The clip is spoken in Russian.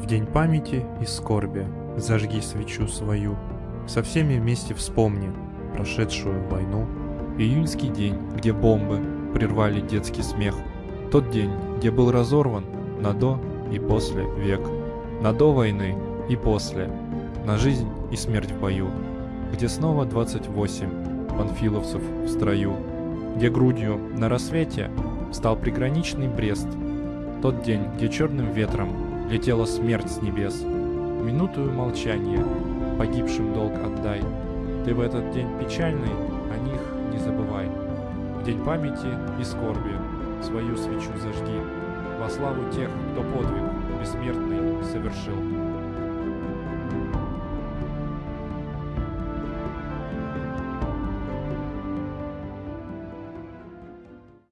В день памяти и скорби зажги свечу свою, Со всеми вместе вспомни прошедшую войну. Июньский день, где бомбы прервали детский смех. Тот день, где был разорван на до и после век. На до войны и после, на жизнь и смерть в бою. Где снова 28 панфиловцев в строю. Где грудью на рассвете стал приграничный Брест. Тот день, где черным ветром летела смерть с небес. Минутую молчания погибшим долг отдай. Ты в этот день печальный, о них не забывай. В день памяти и скорби свою свечу зажги во славу тех, кто подвиг бессмертный совершил.